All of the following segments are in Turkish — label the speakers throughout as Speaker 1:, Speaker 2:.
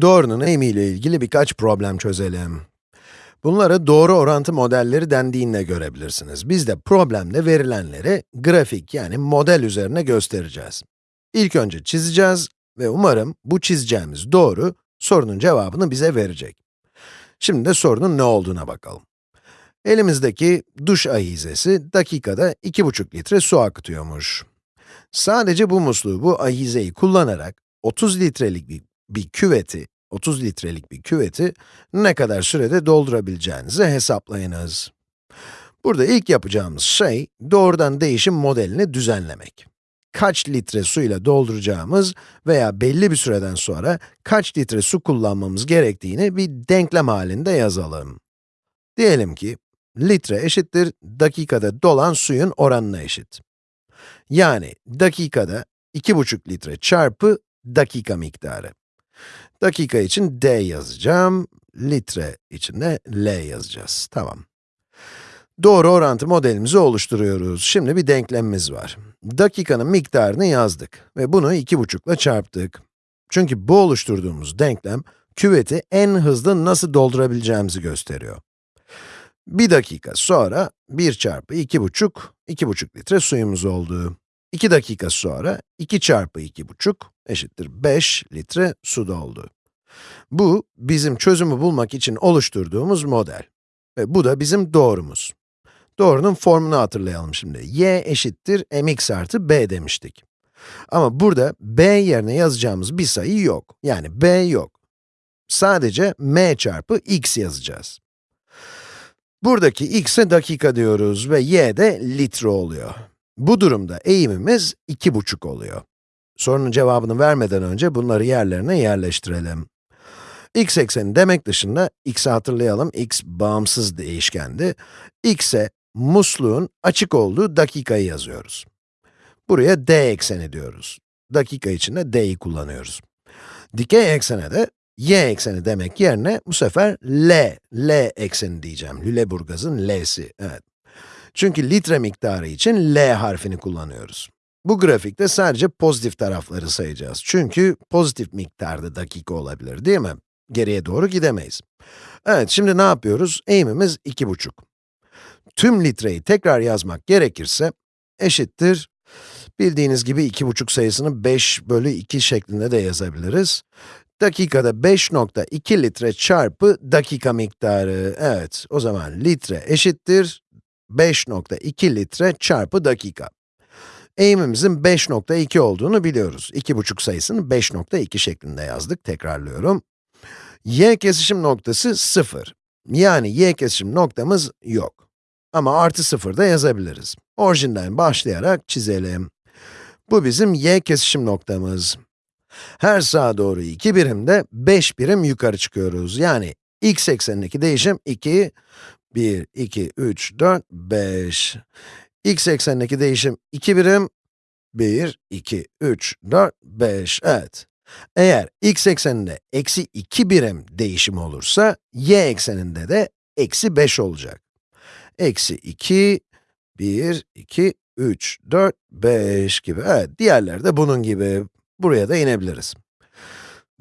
Speaker 1: Doğrunun eğimi ile ilgili birkaç problem çözelim. Bunlara doğru orantı modelleri dendiğinde görebilirsiniz. Biz de problemde verilenleri grafik yani model üzerine göstereceğiz. İlk önce çizeceğiz ve umarım bu çizeceğimiz doğru sorunun cevabını bize verecek. Şimdi de sorunun ne olduğuna bakalım. Elimizdeki duş ahizesi dakikada 2,5 litre su akıtıyormuş. Sadece bu musluğu, bu ahizeyi kullanarak 30 litrelik bir, bir küveti, 30 litrelik bir küveti ne kadar sürede doldurabileceğinizi hesaplayınız. Burada ilk yapacağımız şey, doğrudan değişim modelini düzenlemek. Kaç litre suyla dolduracağımız veya belli bir süreden sonra kaç litre su kullanmamız gerektiğini bir denklem halinde yazalım. Diyelim ki, litre eşittir dakikada dolan suyun oranına eşit. Yani dakikada 2,5 litre çarpı dakika miktarı. Dakika için d yazacağım, litre için de L yazacağız. Tamam. Doğru orantı modelimizi oluşturuyoruz. Şimdi bir denklemimiz var. Dakikanın miktarını yazdık ve bunu 2,5 ile çarptık. Çünkü bu oluşturduğumuz denklem, küveti en hızlı nasıl doldurabileceğimizi gösteriyor. Bir dakika sonra 1 çarpı 2,5, 2,5 litre suyumuz oldu. 2 dakika sonra 2 çarpı 2,5 eşittir 5 litre su doldu. Bu, bizim çözümü bulmak için oluşturduğumuz model. Ve bu da bizim doğrumuz. Doğrunun formunu hatırlayalım şimdi. y eşittir mx artı b demiştik. Ama burada b yerine yazacağımız bir sayı yok. Yani b yok. Sadece m çarpı x yazacağız. Buradaki x'e dakika diyoruz ve y de litre oluyor. Bu durumda eğimimiz 2,5 oluyor. Sorunun cevabını vermeden önce bunları yerlerine yerleştirelim. x ekseni demek dışında, x'i hatırlayalım, x bağımsız değişkendi. x'e musluğun açık olduğu dakikayı yazıyoruz. Buraya d ekseni diyoruz. Dakika için de d'yi kullanıyoruz. Dikey eksene de y ekseni demek yerine bu sefer L, L ekseni diyeceğim. Lüleburgaz'ın L'si, evet. Çünkü litre miktarı için L harfini kullanıyoruz. Bu grafikte sadece pozitif tarafları sayacağız. Çünkü pozitif miktarda dakika olabilir, değil mi? Geriye doğru gidemeyiz. Evet, şimdi ne yapıyoruz? Eğimimiz 2,5. Tüm litreyi tekrar yazmak gerekirse, eşittir, bildiğiniz gibi 2,5 sayısını 5 bölü 2 şeklinde de yazabiliriz. Dakikada 5.2 litre çarpı dakika miktarı. Evet, o zaman litre eşittir 5.2 litre çarpı dakika. Eğimimizin 5.2 olduğunu biliyoruz. 2,5 sayısını 5.2 şeklinde yazdık, tekrarlıyorum. y kesişim noktası 0. Yani y kesişim noktamız yok. Ama artı 0 da yazabiliriz. Orijinden başlayarak çizelim. Bu bizim y kesişim noktamız. Her sağa doğru 2 birimde 5 birim yukarı çıkıyoruz. Yani x eksenindeki değişim 2, 1, 2, 3, 4, 5. x eksenindeki değişim 2 birim, 1, 2, 3, 4, 5, evet. Eğer x ekseninde eksi 2 birim değişim olursa, y ekseninde de eksi 5 olacak. Eksi 2, 1, 2, 3, 4, 5 gibi. Evet, diğerleri de bunun gibi. Buraya da inebiliriz.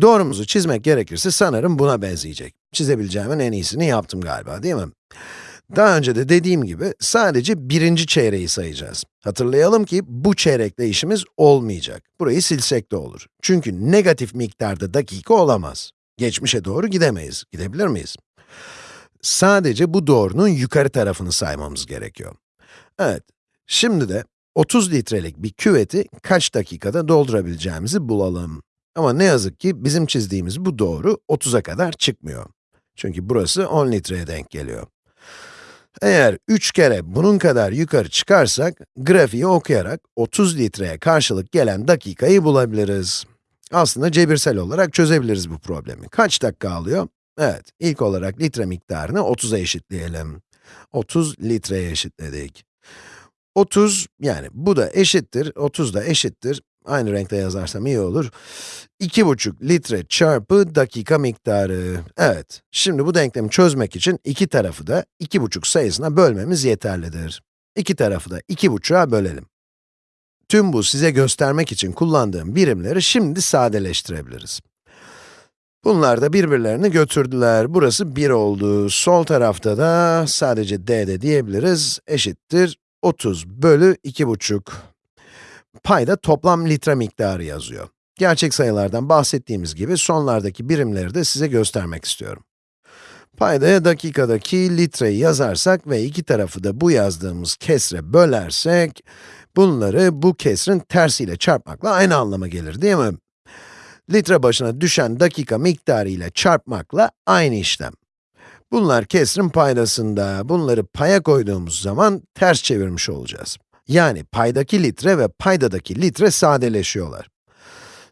Speaker 1: Doğrumuzu çizmek gerekirse sanırım buna benzeyecek. Çizebileceğimin en iyisini yaptım galiba, değil mi? Daha önce de dediğim gibi, sadece birinci çeyreği sayacağız. Hatırlayalım ki, bu çeyrekle işimiz olmayacak. Burayı silsek de olur. Çünkü negatif miktarda dakika olamaz. Geçmişe doğru gidemeyiz. Gidebilir miyiz? Sadece bu doğrunun yukarı tarafını saymamız gerekiyor. Evet, şimdi de 30 litrelik bir küveti kaç dakikada doldurabileceğimizi bulalım. Ama ne yazık ki bizim çizdiğimiz bu doğru 30'a kadar çıkmıyor. Çünkü burası 10 litreye denk geliyor. Eğer 3 kere bunun kadar yukarı çıkarsak, grafiği okuyarak 30 litreye karşılık gelen dakikayı bulabiliriz. Aslında cebirsel olarak çözebiliriz bu problemi. Kaç dakika alıyor? Evet, ilk olarak litre miktarını 30'a eşitleyelim. 30 litreye eşitledik. 30, yani bu da eşittir, 30 da eşittir. Aynı renkte yazarsam iyi olur. 2,5 litre çarpı dakika miktarı. Evet, şimdi bu denklemi çözmek için iki tarafı da 2,5 sayısına bölmemiz yeterlidir. İki tarafı da 2,5'a bölelim. Tüm bu size göstermek için kullandığım birimleri şimdi sadeleştirebiliriz. Bunlar da birbirlerini götürdüler. Burası 1 oldu. Sol tarafta da sadece d de diyebiliriz. Eşittir 30 bölü 2,5. Payda toplam litre miktarı yazıyor. Gerçek sayılardan bahsettiğimiz gibi sonlardaki birimleri de size göstermek istiyorum. Paydaya dakikadaki litreyi yazarsak ve iki tarafı da bu yazdığımız kesre bölersek, bunları bu kesrin tersiyle çarpmakla aynı anlama gelir değil mi? Litre başına düşen dakika miktarı ile çarpmakla aynı işlem. Bunlar kesrin paydasında, bunları paya koyduğumuz zaman ters çevirmiş olacağız. Yani paydaki litre ve paydadaki litre sadeleşiyorlar.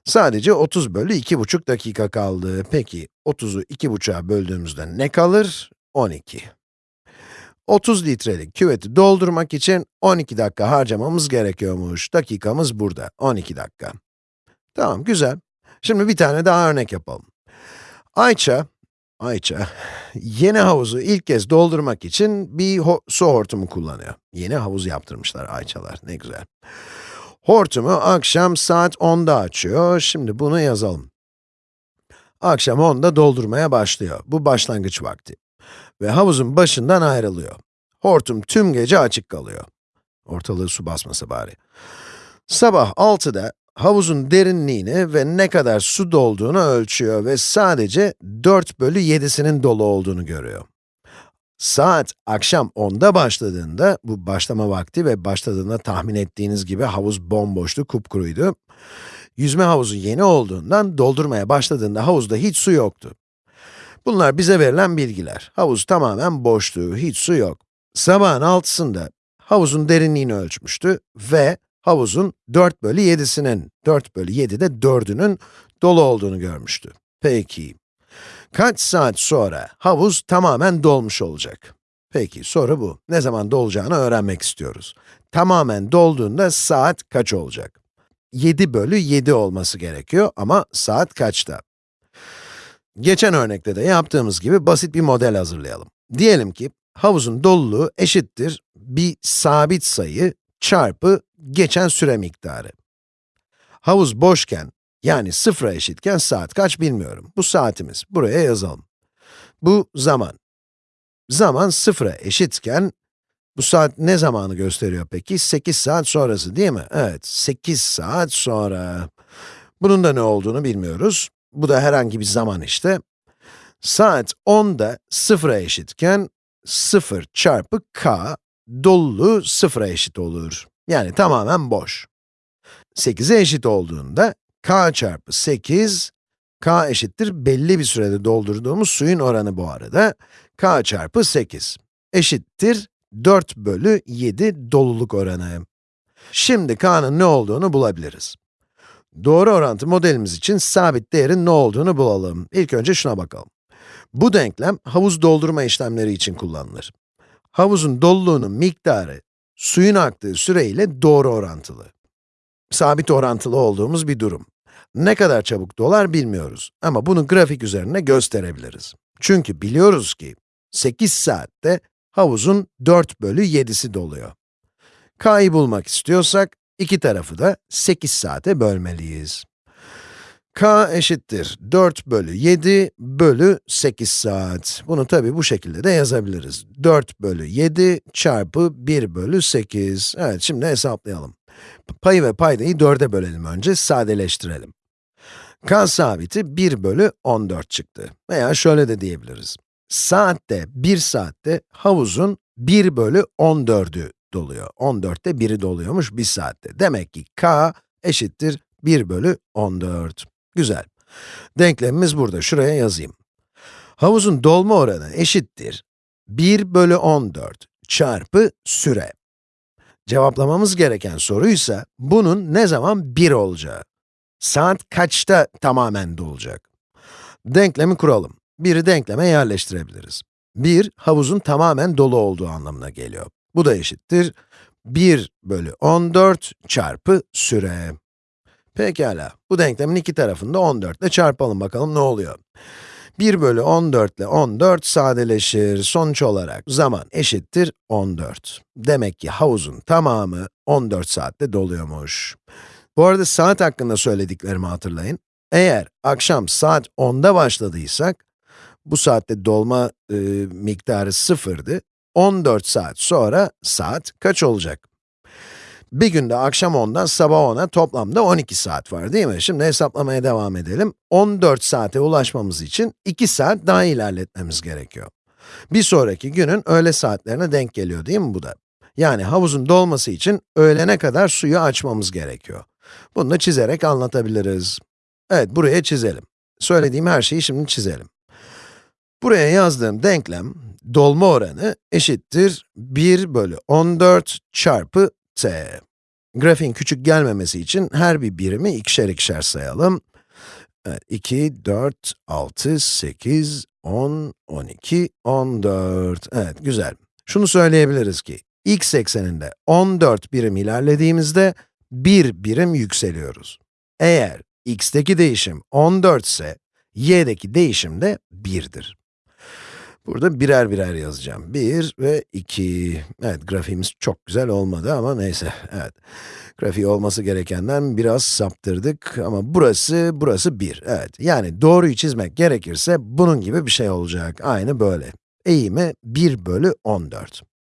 Speaker 1: Sadece 30 bölü 2,5 dakika kaldı. Peki, 30'u 2,5'a böldüğümüzde ne kalır? 12. 30 litrelik küveti doldurmak için 12 dakika harcamamız gerekiyormuş. Dakikamız burada, 12 dakika. Tamam, güzel. Şimdi bir tane daha örnek yapalım. Ayça, Ayça, yeni havuzu ilk kez doldurmak için bir ho su hortumu kullanıyor. Yeni havuz yaptırmışlar Ayçalar, ne güzel. Hortumu akşam saat 10'da açıyor. Şimdi bunu yazalım. Akşam 10'da doldurmaya başlıyor. Bu başlangıç vakti. Ve havuzun başından ayrılıyor. Hortum tüm gece açık kalıyor. Ortalığı su basmasa bari. Sabah 6'da havuzun derinliğini ve ne kadar su dolduğunu ölçüyor ve sadece 4 bölü 7'sinin dolu olduğunu görüyor. Saat akşam 10'da başladığında, bu başlama vakti ve başladığında tahmin ettiğiniz gibi havuz bomboştu, kupkuruydu. Yüzme havuzu yeni olduğundan doldurmaya başladığında havuzda hiç su yoktu. Bunlar bize verilen bilgiler. Havuz tamamen boştu, hiç su yok. Sabahın 6'sında havuzun derinliğini ölçmüştü ve havuzun 4 bölü 7'sinin, 4 bölü 7'de 4'ünün dolu olduğunu görmüştü. Peki, Kaç saat sonra havuz tamamen dolmuş olacak? Peki, soru bu. Ne zaman dolacağını öğrenmek istiyoruz. Tamamen dolduğunda saat kaç olacak? 7 bölü 7 olması gerekiyor ama saat kaçta? Geçen örnekte de yaptığımız gibi basit bir model hazırlayalım. Diyelim ki, havuzun doluluğu eşittir bir sabit sayı çarpı geçen süre miktarı. Havuz boşken yani sıfıra eşitken saat kaç bilmiyorum. Bu saatimiz. Buraya yazalım. Bu zaman. Zaman sıfıra eşitken, bu saat ne zamanı gösteriyor peki? 8 saat sonrası değil mi? Evet, 8 saat sonra. Bunun da ne olduğunu bilmiyoruz. Bu da herhangi bir zaman işte. Saat 10'da sıfıra eşitken, 0 çarpı k, doluluğu sıfıra eşit olur. Yani tamamen boş. 8'e eşit olduğunda, k çarpı 8, k eşittir belli bir sürede doldurduğumuz suyun oranı bu arada. k çarpı 8 eşittir 4 bölü 7 doluluk oranı. Şimdi k'nın ne olduğunu bulabiliriz. Doğru orantı modelimiz için sabit değerin ne olduğunu bulalım. İlk önce şuna bakalım. Bu denklem havuz doldurma işlemleri için kullanılır. Havuzun doluluğunun miktarı, suyun aktığı süre ile doğru orantılı. Sabit orantılı olduğumuz bir durum. Ne kadar çabuk dolar bilmiyoruz ama bunu grafik üzerine gösterebiliriz. Çünkü biliyoruz ki 8 saatte havuzun 4 bölü 7'si doluyor. k'yı bulmak istiyorsak, iki tarafı da 8 saate bölmeliyiz. K eşittir 4 bölü 7 bölü 8 saat. Bunu tabi bu şekilde de yazabiliriz. 4 bölü 7 çarpı 1 bölü 8. Evet, şimdi hesaplayalım. Payı ve paydayı 4'e bölelim önce, sadeleştirelim. k sabiti 1 bölü 14 çıktı. Veya şöyle de diyebiliriz. Saatte, 1 saatte havuzun 1 bölü 14'ü doluyor. 14'te 1'i doluyormuş 1 saatte. Demek ki k eşittir 1 bölü 14. Güzel. Denklemimiz burada, şuraya yazayım. Havuzun dolma oranı eşittir 1 bölü 14 çarpı süre. Cevaplamamız gereken soruysa, bunun ne zaman 1 olacağı. Saat kaçta tamamen dolacak? Denklemi kuralım. 1'i denkleme yerleştirebiliriz. 1, havuzun tamamen dolu olduğu anlamına geliyor. Bu da eşittir 1 bölü 14 çarpı süre. Pekala, bu denklemin iki tarafını da 14 ile çarpalım bakalım ne oluyor. 1 bölü 14 ile 14 sadeleşir. Sonuç olarak zaman eşittir 14. Demek ki havuzun tamamı 14 saatte doluyormuş. Bu arada saat hakkında söylediklerimi hatırlayın. Eğer akşam saat 10'da başladıysak, bu saatte dolma e, miktarı sıfırdı. 14 saat sonra saat kaç olacak? Bir günde akşam 10'dan sabah 10'a toplamda 12 saat var değil mi? Şimdi hesaplamaya devam edelim. 14 saate ulaşmamız için 2 saat daha ilerletmemiz gerekiyor. Bir sonraki günün öğle saatlerine denk geliyor değil mi bu da? Yani havuzun dolması için öğlene kadar suyu açmamız gerekiyor. Bunu da çizerek anlatabiliriz. Evet, buraya çizelim. Söylediğim her şeyi şimdi çizelim. Buraya yazdığım denklem, dolma oranı eşittir 1 bölü 14 çarpı t. Grafiğin küçük gelmemesi için her bir birimi ikişer ikişer sayalım. Evet, 2, 4, 6, 8, 10, 12, 14. Evet, güzel. Şunu söyleyebiliriz ki, x ekseninde 14 birim ilerlediğimizde, 1 birim yükseliyoruz. Eğer x'teki değişim 14 ise, y'deki değişim de 1'dir. Burada birer birer yazacağım. 1 ve 2. Evet, grafiğimiz çok güzel olmadı ama neyse, evet. Grafiği olması gerekenden biraz saptırdık ama burası, burası 1. Evet, yani doğruyu çizmek gerekirse bunun gibi bir şey olacak. Aynı böyle. Eğimi 1 bölü 14.